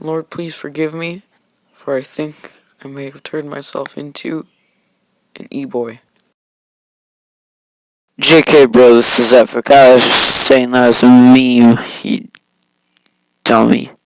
Lord, please forgive me, for I think I may have turned myself into an e-boy. JK, bro, this is Epic. I was just saying that as a meme, you dummy.